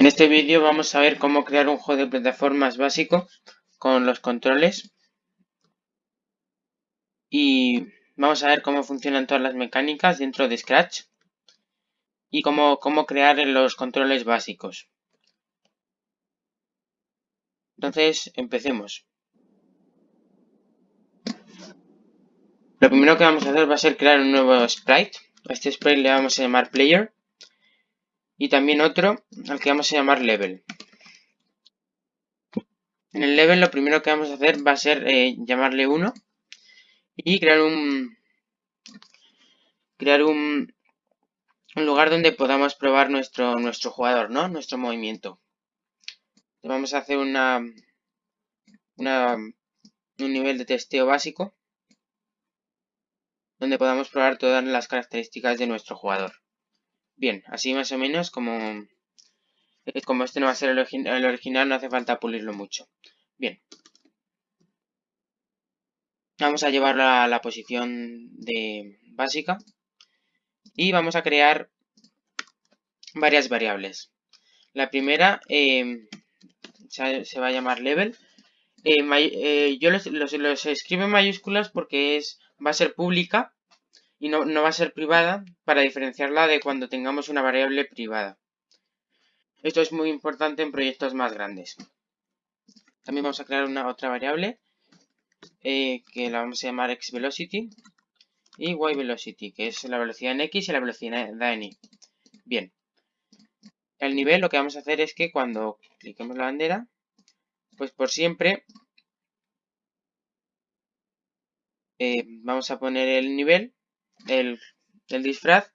En este vídeo vamos a ver cómo crear un juego de plataformas básico con los controles y vamos a ver cómo funcionan todas las mecánicas dentro de Scratch y cómo, cómo crear los controles básicos. Entonces, empecemos. Lo primero que vamos a hacer va a ser crear un nuevo sprite. A este sprite le vamos a llamar player y también otro al que vamos a llamar level. En el level lo primero que vamos a hacer va a ser eh, llamarle 1 y crear un crear un, un, lugar donde podamos probar nuestro, nuestro jugador, ¿no? Nuestro movimiento. Vamos a hacer una, una un nivel de testeo básico donde podamos probar todas las características de nuestro jugador. Bien, así más o menos como, eh, como este no va a ser el, original, no hace falta pulirlo mucho. Bien. Vamos a llevarlo a la posición de básica. Y vamos a crear varias variables. La primera eh, se va a llamar level. Eh, yo los, los, escribo en mayúsculas porque es, va a ser pública y no, va a ser privada para diferenciarla de cuando tengamos una variable privada. Esto es muy importante en proyectos más grandes. También vamos a crear una otra variable eh, que la vamos a llamar xVelocity y yVelocity, que es la velocidad en x y la velocidad en y. Bien. El nivel lo que vamos a hacer es que cuando cliquemos la bandera, pues por siempre eh, vamos a poner el nivel el, disfraz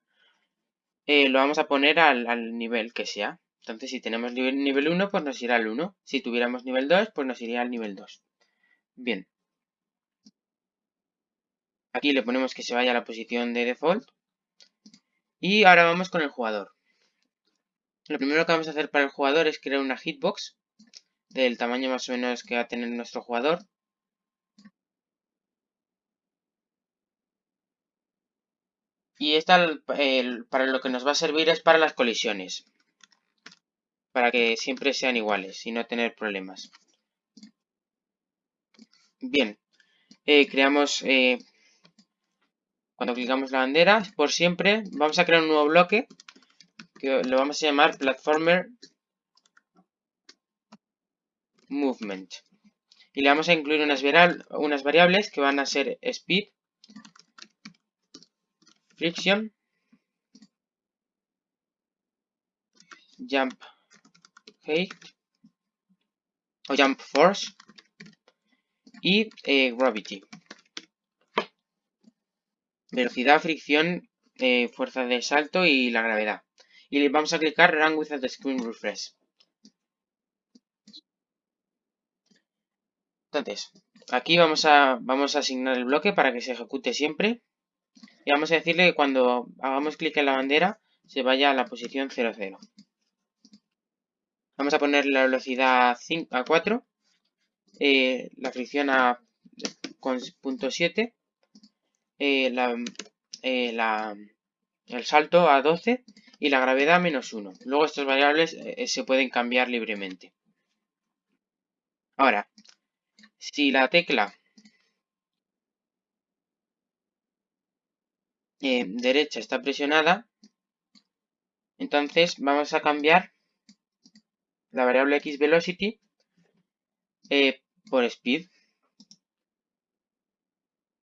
eh, lo vamos a poner al, nivel que sea. Entonces, si tenemos nivel, nivel 1, pues nos irá al 1. Si tuviéramos nivel 2, pues nos iría al nivel 2. Bien. Aquí le ponemos que se vaya a la posición de default. Y ahora vamos con el jugador. Lo primero que vamos a hacer para el jugador es crear una hitbox del tamaño más o menos que va a tener nuestro jugador. Y esta para lo que nos va a servir es para las colisiones. Para que siempre sean iguales y no tener problemas. Bien. Eh, creamos... Eh, cuando clicamos la bandera, por siempre, vamos a crear un nuevo bloque. Que lo vamos a llamar Platformer Movement. Y le vamos a incluir unas, unas variables que van a ser Speed friction, jump height o jump force y eh, gravity. Velocidad, fricción, eh, fuerza de salto y la gravedad. Y le vamos a clicar Run without screen refresh. Entonces, aquí vamos a, vamos a asignar el bloque para que se ejecute siempre. Y vamos a decirle que cuando hagamos clic en la bandera se vaya a la posición 00. Vamos a poner la velocidad a 4, eh, la fricción a con punto 7, eh, eh, el salto a 12 y la gravedad a menos 1. Luego estas variables se pueden cambiar libremente. Ahora, si la tecla Eh, derecha está presionada, entonces vamos a cambiar la variable xVelocity eh, por speed.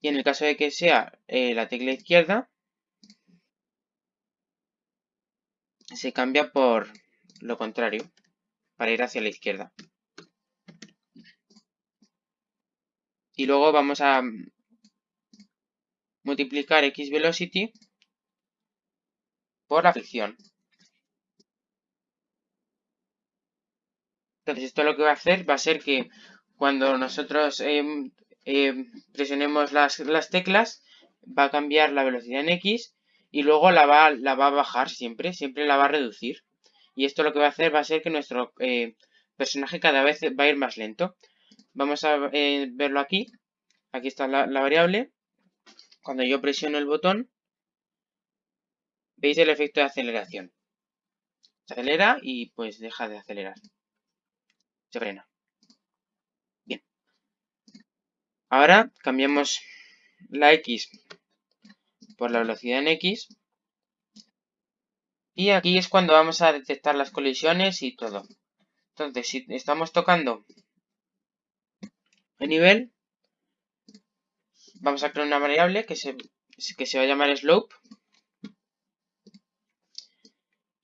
Y en el caso de que sea eh, la tecla izquierda, se cambia por lo contrario, para ir hacia la izquierda. Y luego vamos a multiplicar xVelocity por la fricción. Entonces esto lo que va a hacer va a ser que cuando nosotros em, em, presionemos las, teclas va a cambiar la velocidad en x y luego la va, la va a bajar siempre, siempre la va a reducir. Y esto lo que va a hacer va a ser que nuestro eh, personaje cada vez va a ir más lento. Vamos a eh, verlo aquí. Aquí está la variable. Cuando yo presiono el botón, veis el efecto de aceleración. Se acelera y pues deja de acelerar. Se frena. Bien. Ahora cambiamos la X por la velocidad en X. Y aquí es cuando vamos a detectar las colisiones y todo. Entonces, si estamos tocando el nivel, vamos a crear una variable que se, que se va a llamar slope.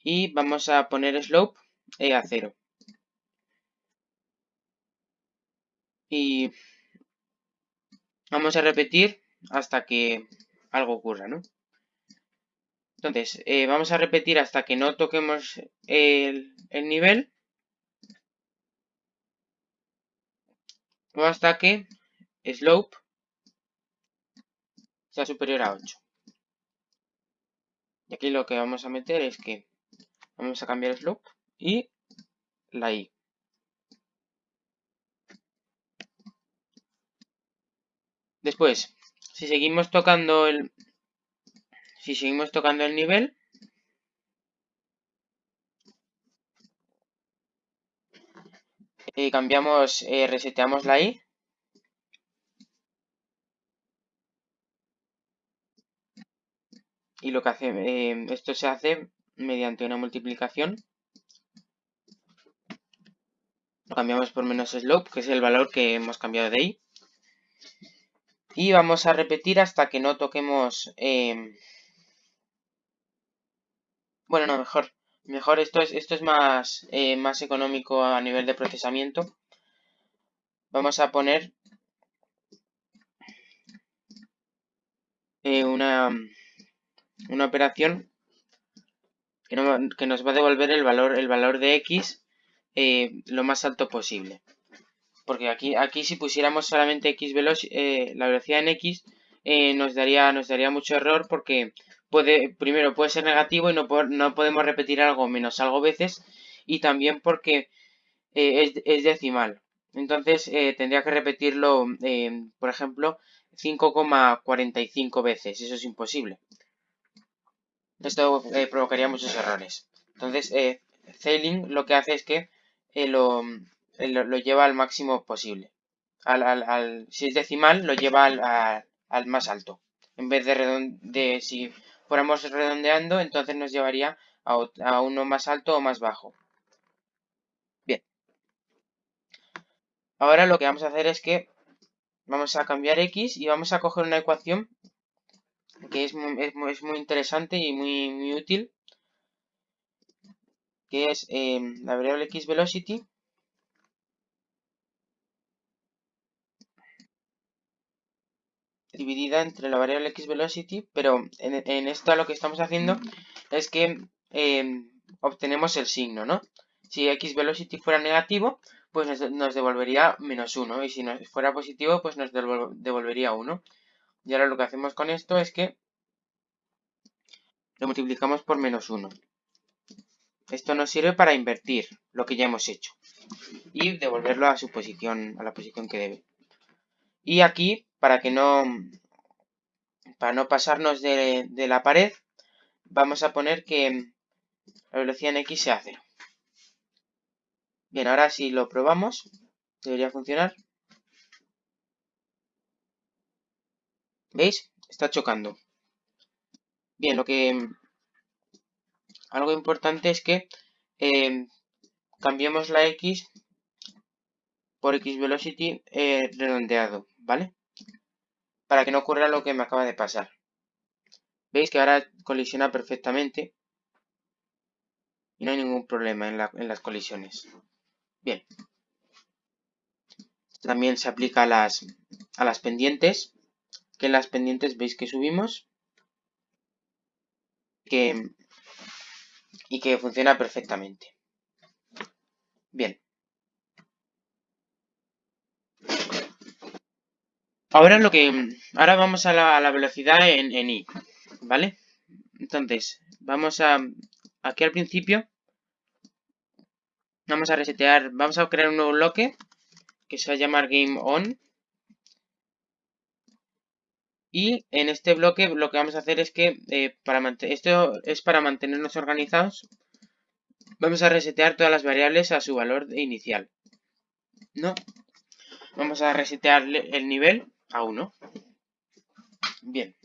Y vamos a poner slope e a 0. Y vamos a repetir hasta que algo ocurra, ¿no? Entonces, eh, vamos a repetir hasta que no toquemos el, el nivel. O hasta que slope sea superior a 8. Y aquí lo que vamos a meter es que vamos a cambiar slope y la i. Después, si seguimos tocando el si seguimos tocando el nivel eh, cambiamos eh, reseteamos la i y lo que hace eh, esto se hace mediante una multiplicación lo cambiamos por menos slope que es el valor que hemos cambiado de i y vamos a repetir hasta que no toquemos... Em, bueno, no, mejor. Mejor, esto es, esto es más, eh, más económico a nivel de procesamiento. Vamos a poner eh, una, una operación que, nos va a devolver el valor, el valor de x eh, lo más alto posible. Porque aquí, aquí si pusiéramos solamente x eh, la velocidad en x, eh, nos, daría, nos daría mucho error porque puede, primero puede ser negativo y no, no podemos repetir algo menos algo veces. Y también porque eh, es, decimal. Entonces tendría que repetirlo, por ejemplo, 5,45 veces. Eso es imposible. Esto provocaría muchos errores. Entonces, Zailing lo que hace es que lo, lo, lleva al máximo posible. Al, si es decimal, lo lleva al, más alto. En vez de, de si fuéramos redondeando, entonces nos llevaría a, a uno más alto o más bajo. Bien. Ahora lo que vamos a hacer es que vamos a cambiar x y vamos a coger una ecuación que es muy, es muy, interesante y muy, muy, útil, que es eh, la variable x velocity dividida entre la variable xVelocity, pero en, esto lo que estamos haciendo es que em, obtenemos el signo, ¿no? Si xVelocity fuera negativo, pues nos, devolvería menos 1, y si fuera positivo, pues nos devolvería 1. Y ahora lo que hacemos con esto es que lo multiplicamos por menos 1. Esto nos sirve para invertir lo que ya hemos hecho y devolverlo a su posición, a la posición que debe. Y aquí para que no, para no pasarnos de, la pared, vamos a poner que la velocidad en X sea 0. Bien, ahora si lo probamos, debería funcionar. ¿Veis? Está chocando. Bien, lo que... Algo importante es que eh, cambiemos la X por X velocity eh, redondeado, ¿vale? para que no ocurra lo que me acaba de pasar. Veis que ahora colisiona perfectamente y no hay ningún problema en, las colisiones. Bien. También se aplica a las, a las pendientes, que las pendientes veis que subimos que, y que funciona perfectamente. Bien. Ahora lo que. Ahora vamos a la, velocidad en, en, i, ¿vale? Entonces, vamos a. Aquí al principio. Vamos a resetear. Vamos a crear un nuevo bloque. Que se va a llamar game on. Y en este bloque lo que vamos a hacer es que. Eh, para esto es para mantenernos organizados. vamos a resetear todas las variables a su valor inicial. ¿No? Vamos a resetear el nivel a 1. Bien.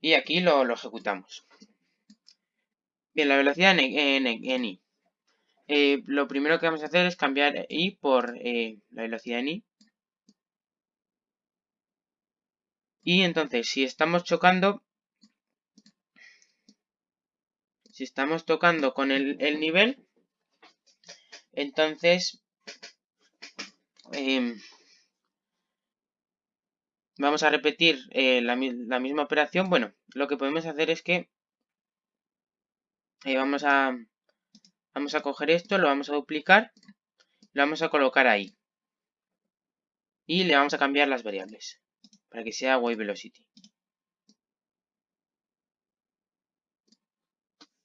Y aquí lo, ejecutamos. Bien, la velocidad en, i. Eh, lo primero que vamos a hacer es cambiar i por eh, la velocidad en i. Y entonces, si estamos chocando, si estamos tocando con el, nivel, entonces em, vamos a repetir eh, la, misma operación. Bueno, lo que podemos hacer es que eh, vamos, a, vamos a coger esto, lo vamos a duplicar, lo vamos a colocar ahí. Y le vamos a cambiar las variables para que sea wave velocity.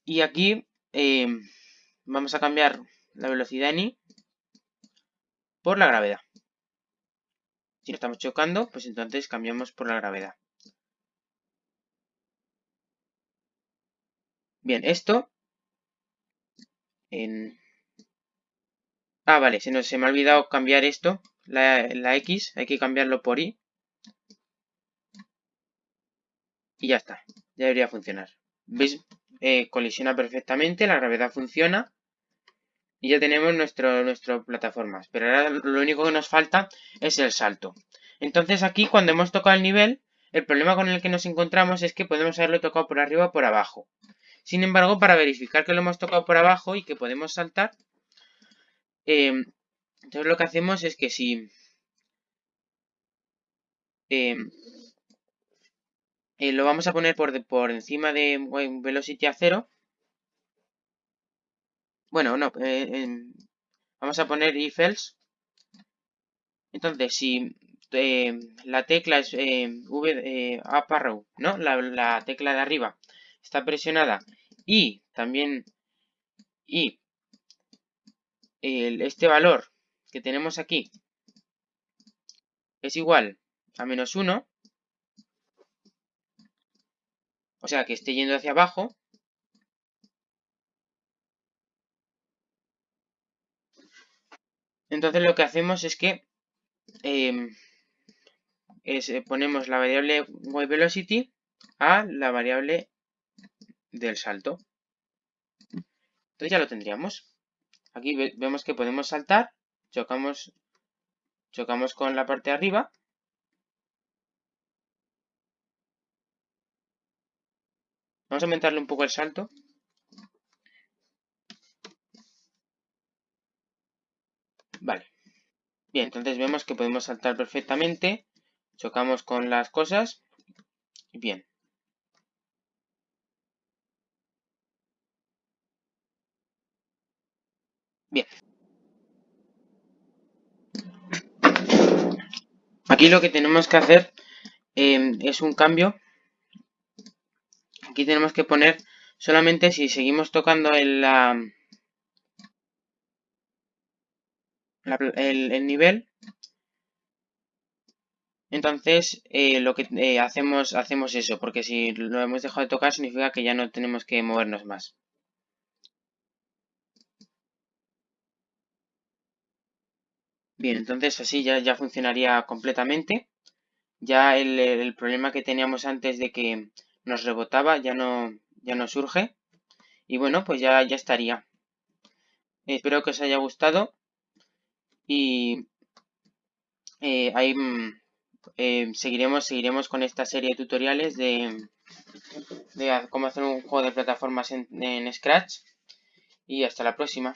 Y aquí eh, vamos a cambiar la velocidad en i por la gravedad. Si no estamos chocando, pues entonces cambiamos por la gravedad. Bien, esto... En... Ah, vale, se, se me ha olvidado cambiar esto, la, la X, hay que cambiarlo por Y. Y ya está, ya debería funcionar. ¿Veis? Eh, colisiona perfectamente, la gravedad funciona y ya tenemos nuestro, nuestra plataforma. Pero ahora lo único que nos falta es el salto. Entonces aquí cuando hemos tocado el nivel, el problema con el que nos encontramos es que podemos haberlo tocado por arriba o por abajo. Sin embargo, para verificar que lo hemos tocado por abajo y que podemos saltar, em, entonces lo que hacemos es que si em, eh, lo vamos a poner por, por encima de velocity a 0. Bueno, no, eh, vamos a poner if else. Entonces, si eh, la tecla es V up arrow, ¿no? La, tecla de arriba está presionada y también y este valor que tenemos aquí es igual a menos 1, o sea, que esté yendo hacia abajo. Entonces lo que hacemos es que em, eh, ponemos la variable wave velocity a la variable del salto. Entonces ya lo tendríamos. Aquí vemos que podemos saltar, chocamos, chocamos con la parte de arriba Vamos a aumentarle un poco el salto. Vale. Bien, entonces vemos que podemos saltar perfectamente. Chocamos con las cosas. Bien. Bien. Aquí lo que tenemos que hacer eh, es un cambio aquí tenemos que poner solamente si seguimos tocando el, el, nivel, entonces eh, lo que eh, hacemos, hacemos eso, porque si lo hemos dejado de tocar significa que ya no tenemos que movernos más. Bien, entonces así ya, ya funcionaría completamente. Ya el, el problema que teníamos antes de que nos rebotaba, ya no, ya no surge. Y bueno, pues ya, ya estaría. Espero que os haya gustado. Y eh, ahí mm, eh, seguiremos, seguiremos con esta serie de tutoriales de, de cómo hacer un juego de plataformas en Scratch. Y hasta la próxima.